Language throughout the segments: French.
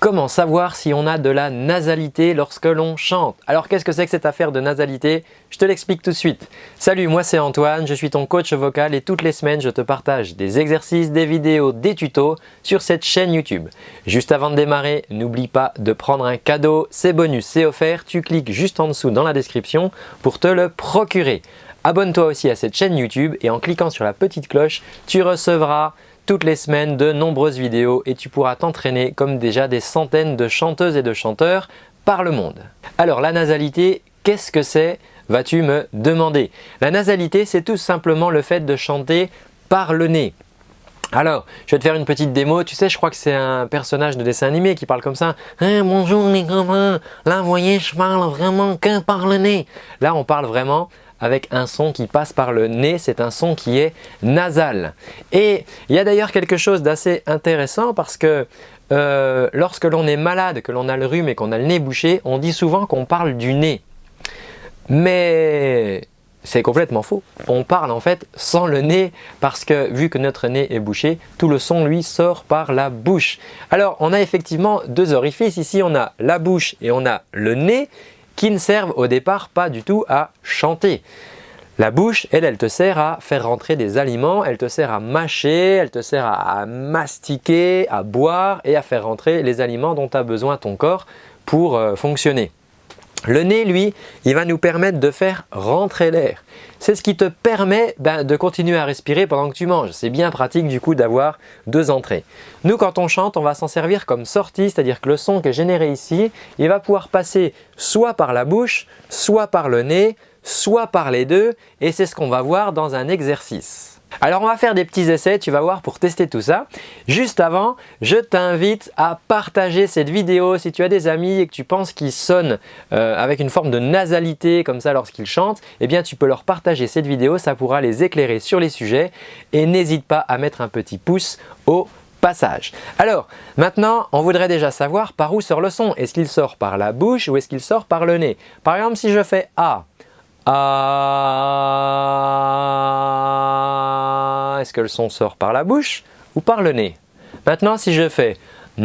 Comment savoir si on a de la nasalité lorsque l'on chante? Alors qu'est-ce que c'est que cette affaire de nasalité? Je te l'explique tout de suite. Salut, moi c'est Antoine, je suis ton coach vocal et toutes les semaines je te partage des exercices, des vidéos, des tutos sur cette chaîne YouTube. Juste avant de démarrer, n'oublie pas de prendre un cadeau, c'est bonus, c'est offert, tu cliques juste en dessous dans la description pour te le procurer. Abonne-toi aussi à cette chaîne YouTube et en cliquant sur la petite cloche, tu recevras toutes les semaines de nombreuses vidéos et tu pourras t'entraîner comme déjà des centaines de chanteuses et de chanteurs par le monde. Alors la nasalité, qu'est-ce que c'est? Vas-tu me demander? La nasalité, c'est tout simplement le fait de chanter par le nez. Alors, je vais te faire une petite démo. Tu sais, je crois que c'est un personnage de dessin animé qui parle comme ça. Hein, bonjour les copains, là vous voyez, je parle vraiment que par le nez. Là, on parle vraiment avec un son qui passe par le nez, c'est un son qui est nasal. Et il y a d'ailleurs quelque chose d'assez intéressant parce que euh, lorsque l'on est malade, que l'on a le rhume et qu'on a le nez bouché, on dit souvent qu'on parle du nez. Mais c'est complètement faux. On parle en fait sans le nez parce que vu que notre nez est bouché, tout le son lui sort par la bouche. Alors on a effectivement deux orifices. Ici on a la bouche et on a le nez qui ne servent au départ pas du tout à chanter. La bouche, elle, elle te sert à faire rentrer des aliments, elle te sert à mâcher, elle te sert à, mastiquer, à boire et à faire rentrer les aliments dont a besoin ton corps pour euh, fonctionner. Le nez, lui, il va nous permettre de faire rentrer l'air. C'est ce qui te permet ben, de continuer à respirer pendant que tu manges. C'est bien pratique du coup d'avoir deux entrées. Nous, quand on chante, on va s'en servir comme sortie, c'est-à-dire que le son qui est généré ici, il va pouvoir passer soit par la bouche, soit par le nez, soit par les deux et c'est ce qu'on va voir dans un exercice. Alors on va faire des petits essais, tu vas voir, pour tester tout ça. Juste avant, je t'invite à partager cette vidéo si tu as des amis et que tu penses qu'ils sonnent euh, avec une forme de nasalité comme ça lorsqu'ils chantent, eh bien tu peux leur partager cette vidéo, ça pourra les éclairer sur les sujets et n'hésite pas à mettre un petit pouce au passage. Alors maintenant, on voudrait déjà savoir par où sort le son. Est-ce qu'il sort par la bouche ou est-ce qu'il sort par le nez? Par exemple, si je fais A, est-ce que le son sort par la bouche ou par le nez? Maintenant, si je fais hmm,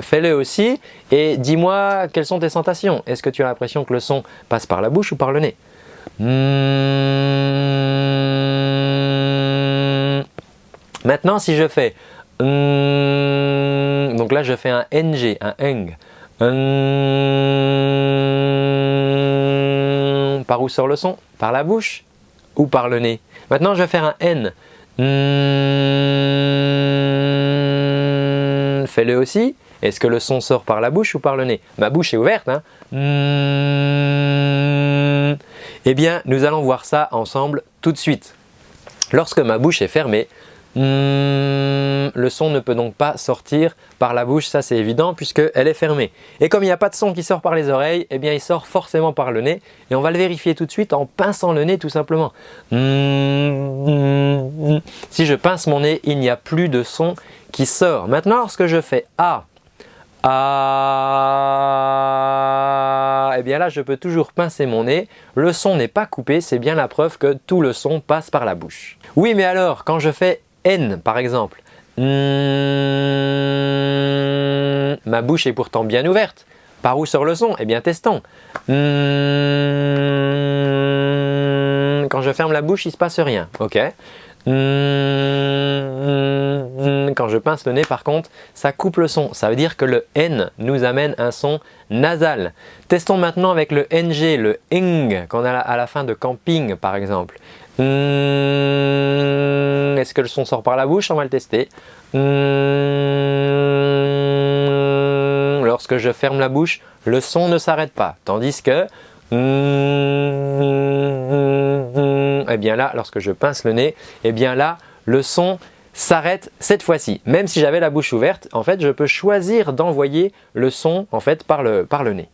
fais-le aussi et dis-moi quelles sont tes sensations. Est-ce que tu as l'impression que le son passe par la bouche ou par le nez? Hmm. Maintenant, si je fais hmm, donc là je fais un NG, un eng. Hum, par où sort le son? Par la bouche ou par le nez? Maintenant, je vais faire un N. Hum, fais-le aussi. Est-ce que le son sort par la bouche ou par le nez? Ma bouche est ouverte. Hein hum, eh bien, nous allons voir ça ensemble tout de suite. Lorsque ma bouche est fermée, Hmm, le son ne peut donc pas sortir par la bouche, ça c'est évident puisqu'elle est fermée. Et comme il n'y a pas de son qui sort par les oreilles, eh bien il sort forcément par le nez. Et on va le vérifier tout de suite en pinçant le nez tout simplement. Hmm, si je pince mon nez, il n'y a plus de son qui sort. Maintenant lorsque je fais A, A, eh bien là je peux toujours pincer mon nez. Le son n'est pas coupé, c'est bien la preuve que tout le son passe par la bouche. Oui mais alors quand je fais N par exemple. Hmm, ma bouche est pourtant bien ouverte. Par où sort le son? Eh bien testons. Hmm, quand je ferme la bouche, il ne se passe rien. Ok. Hmm, quand je pince le nez par contre, ça coupe le son. Ça veut dire que le N nous amène un son nasal. Testons maintenant avec le NG, le ing qu'on a à la fin de camping par exemple. Hmm, est-ce que le son sort par la bouche On va le tester. Hmm, lorsque je ferme la bouche, le son ne s'arrête pas. Tandis que hmm, eh bien là, lorsque je pince le nez, eh bien là, le son s'arrête cette fois-ci. Même si j'avais la bouche ouverte, en fait, je peux choisir d'envoyer le son en fait par le, par le nez.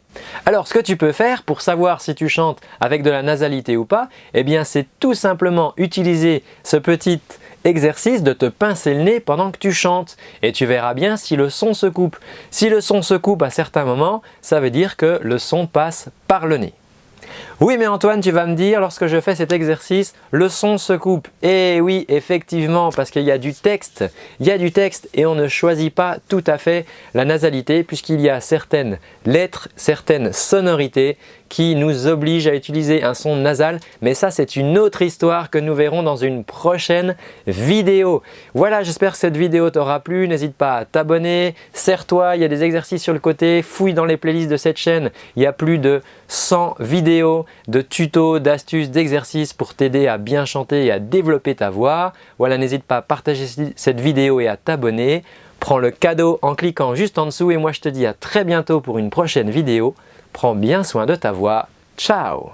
Alors, ce que tu peux faire pour savoir si tu chantes avec de la nasalité ou pas, eh c'est tout simplement utiliser ce petit exercice de te pincer le nez pendant que tu chantes et tu verras bien si le son se coupe. Si le son se coupe à certains moments, ça veut dire que le son passe par le nez. Oui mais Antoine, tu vas me dire, lorsque je fais cet exercice, le son se coupe. Et eh oui, effectivement, parce qu'il y a du texte. Il y a du texte et on ne choisit pas tout à fait la nasalité puisqu'il y a certaines lettres, certaines sonorités qui nous obligent à utiliser un son nasal. Mais ça, c'est une autre histoire que nous verrons dans une prochaine vidéo. Voilà, j'espère que cette vidéo t'aura plu. N'hésite pas à t'abonner, serre-toi, il y a des exercices sur le côté, fouille dans les playlists de cette chaîne. Il y a plus de 100 vidéos de tutos, d'astuces, d'exercices pour t'aider à bien chanter et à développer ta voix. Voilà, n'hésite pas à partager cette vidéo et à t'abonner. Prends le cadeau en cliquant juste en dessous et moi je te dis à très bientôt pour une prochaine vidéo. Prends bien soin de ta voix. Ciao